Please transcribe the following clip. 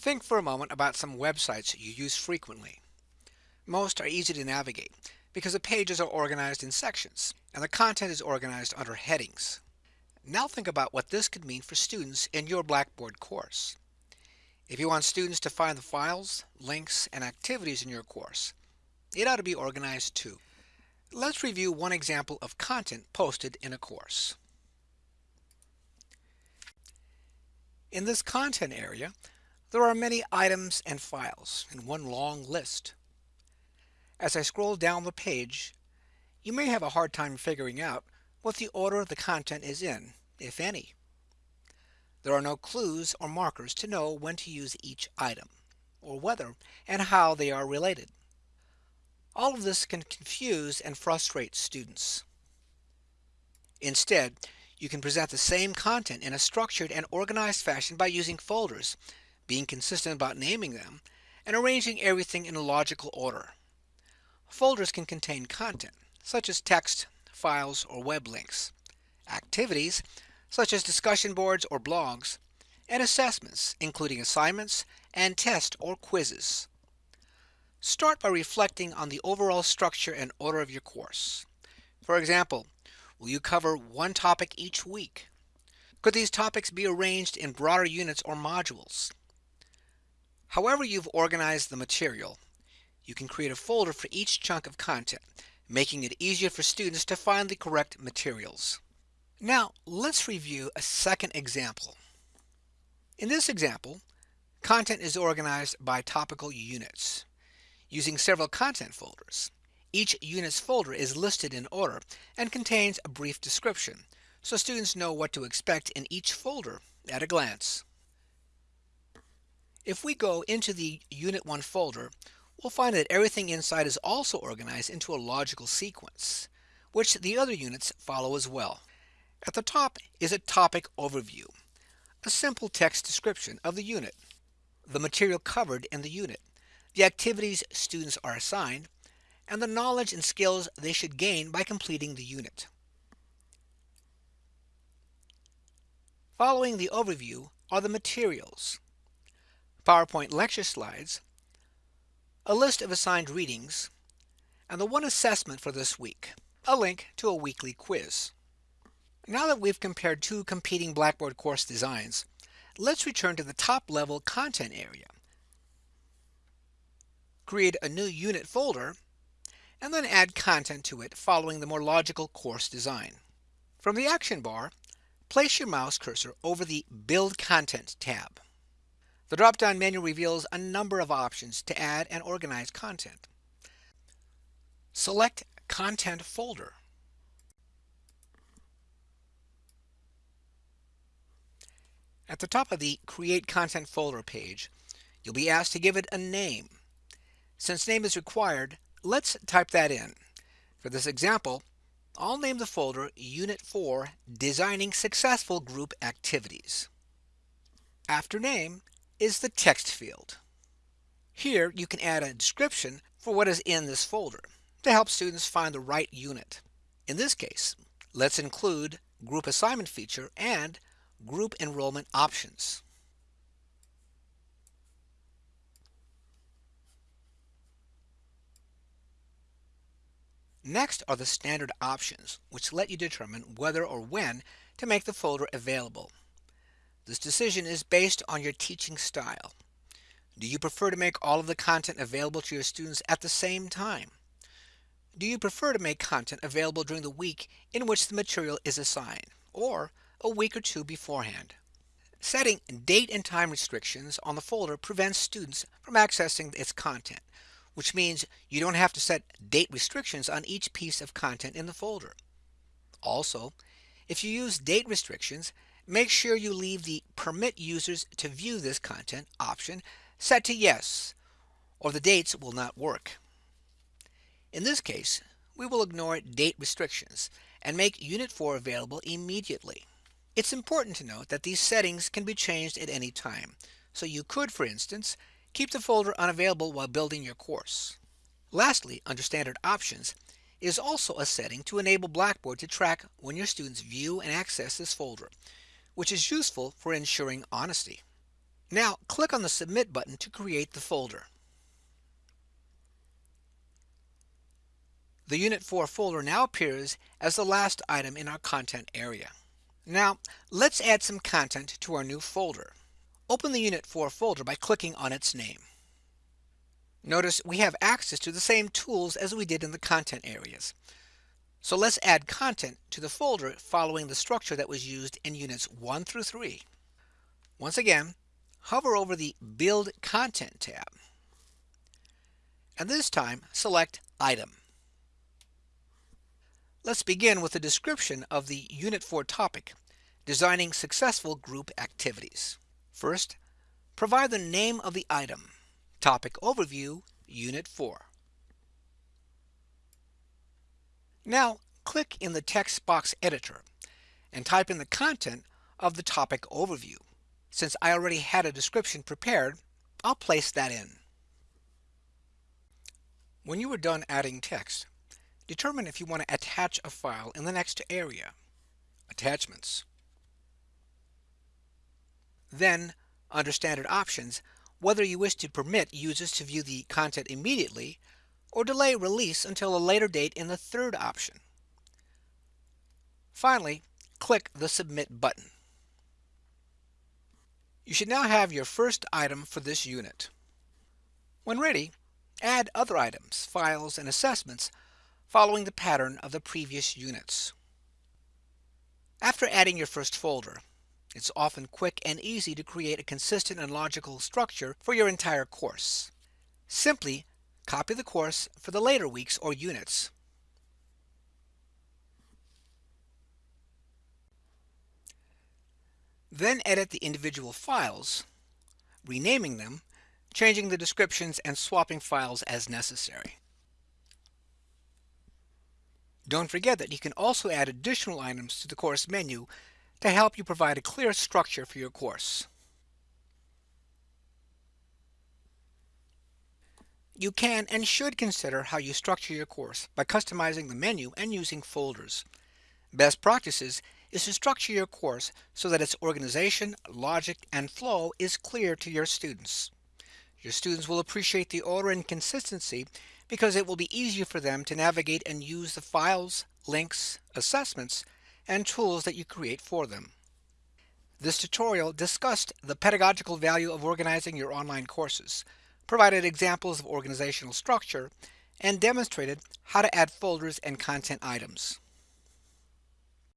Think for a moment about some websites you use frequently. Most are easy to navigate because the pages are organized in sections and the content is organized under headings. Now think about what this could mean for students in your Blackboard course. If you want students to find the files, links, and activities in your course, it ought to be organized too. Let's review one example of content posted in a course. In this content area, there are many items and files in one long list. As I scroll down the page, you may have a hard time figuring out what the order of the content is in, if any. There are no clues or markers to know when to use each item, or whether and how they are related. All of this can confuse and frustrate students. Instead, you can present the same content in a structured and organized fashion by using folders, being consistent about naming them, and arranging everything in a logical order. Folders can contain content, such as text, files, or web links, activities, such as discussion boards or blogs, and assessments, including assignments and tests or quizzes. Start by reflecting on the overall structure and order of your course. For example, will you cover one topic each week? Could these topics be arranged in broader units or modules? However you've organized the material, you can create a folder for each chunk of content, making it easier for students to find the correct materials. Now, let's review a second example. In this example, content is organized by topical units, using several content folders. Each unit's folder is listed in order and contains a brief description, so students know what to expect in each folder at a glance. If we go into the Unit 1 folder, we'll find that everything inside is also organized into a logical sequence, which the other units follow as well. At the top is a topic overview, a simple text description of the unit, the material covered in the unit, the activities students are assigned, and the knowledge and skills they should gain by completing the unit. Following the overview are the materials, PowerPoint lecture slides, a list of assigned readings, and the one assessment for this week, a link to a weekly quiz. Now that we've compared two competing Blackboard course designs, let's return to the top level content area. Create a new unit folder, and then add content to it following the more logical course design. From the action bar, place your mouse cursor over the Build Content tab. The drop-down menu reveals a number of options to add and organize content. Select Content Folder. At the top of the Create Content Folder page, you'll be asked to give it a name. Since name is required, let's type that in. For this example, I'll name the folder Unit 4 Designing Successful Group Activities. After name, is the text field. Here you can add a description for what is in this folder to help students find the right unit. In this case, let's include group assignment feature and group enrollment options. Next are the standard options, which let you determine whether or when to make the folder available. This decision is based on your teaching style. Do you prefer to make all of the content available to your students at the same time? Do you prefer to make content available during the week in which the material is assigned, or a week or two beforehand? Setting date and time restrictions on the folder prevents students from accessing its content, which means you don't have to set date restrictions on each piece of content in the folder. Also, if you use date restrictions, make sure you leave the Permit Users to View this content option set to Yes, or the dates will not work. In this case, we will ignore date restrictions and make Unit 4 available immediately. It's important to note that these settings can be changed at any time, so you could, for instance, keep the folder unavailable while building your course. Lastly, under Standard Options is also a setting to enable Blackboard to track when your students view and access this folder, which is useful for ensuring honesty. Now click on the Submit button to create the folder. The Unit 4 folder now appears as the last item in our content area. Now, let's add some content to our new folder. Open the Unit 4 folder by clicking on its name. Notice we have access to the same tools as we did in the content areas. So let's add content to the folder following the structure that was used in Units 1 through 3. Once again, hover over the Build Content tab. And this time, select Item. Let's begin with a description of the Unit 4 topic, Designing Successful Group Activities. First, provide the name of the item. Topic Overview, Unit 4. Now, click in the text box editor and type in the content of the topic overview. Since I already had a description prepared, I'll place that in. When you are done adding text, determine if you want to attach a file in the next area, Attachments. Then, under Standard Options, whether you wish to permit users to view the content immediately or delay release until a later date in the third option. Finally, click the Submit button. You should now have your first item for this unit. When ready, add other items, files, and assessments following the pattern of the previous units. After adding your first folder, it's often quick and easy to create a consistent and logical structure for your entire course. Simply copy the course for the later weeks or units. Then edit the individual files, renaming them, changing the descriptions, and swapping files as necessary. Don't forget that you can also add additional items to the course menu to help you provide a clear structure for your course. You can and should consider how you structure your course by customizing the menu and using folders. Best practices is to structure your course so that its organization, logic, and flow is clear to your students. Your students will appreciate the order and consistency because it will be easier for them to navigate and use the files, links, assessments, and tools that you create for them. This tutorial discussed the pedagogical value of organizing your online courses, provided examples of organizational structure, and demonstrated how to add folders and content items.